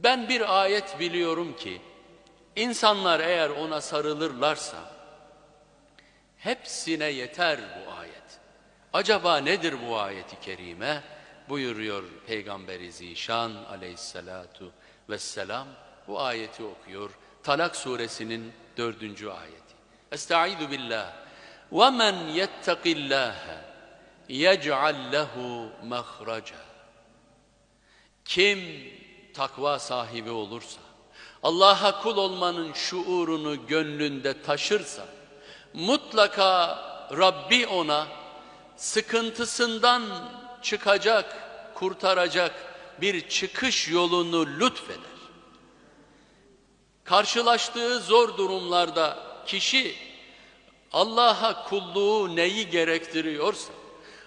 Ben bir ayet biliyorum ki insanlar eğer ona sarılırlarsa hepsine yeter bu ayet. Acaba nedir bu ayeti kerime? Buyuruyor Peygamberi Zişan aleyhissalatu vesselam bu ayeti okuyor. Talak suresinin dördüncü ayeti. Estaizu billah. وَمَنْ يَتَّقِ اللّٰهَ يَجْعَلْ لَهُ مَخْرَجًا Kim takva sahibi olursa, Allah'a kul olmanın şuurunu gönlünde taşırsa, mutlaka Rabbi ona sıkıntısından çıkacak, kurtaracak bir çıkış yolunu lütfeder. Karşılaştığı zor durumlarda kişi Allah'a kulluğu neyi gerektiriyorsa,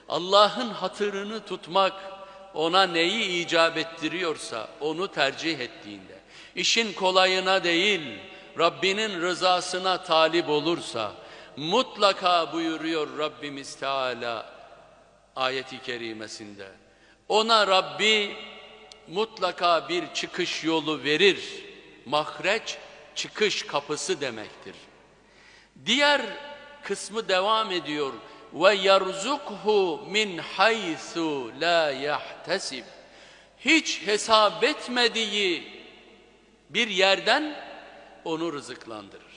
Allah'ın hatırını tutmak ona neyi icap ettiriyorsa onu tercih ettiğinde, işin kolayına değil Rabbinin rızasına talip olursa, mutlaka buyuruyor Rabbimiz Teala ayeti kerimesinde. Ona Rabbi mutlaka bir çıkış yolu verir. Mahreç çıkış kapısı demektir. Diğer kısmı devam ediyor. Ve yerzukhu min haythu la yahtesib. Hiç hesap etmediği bir yerden onu rızıklandırır.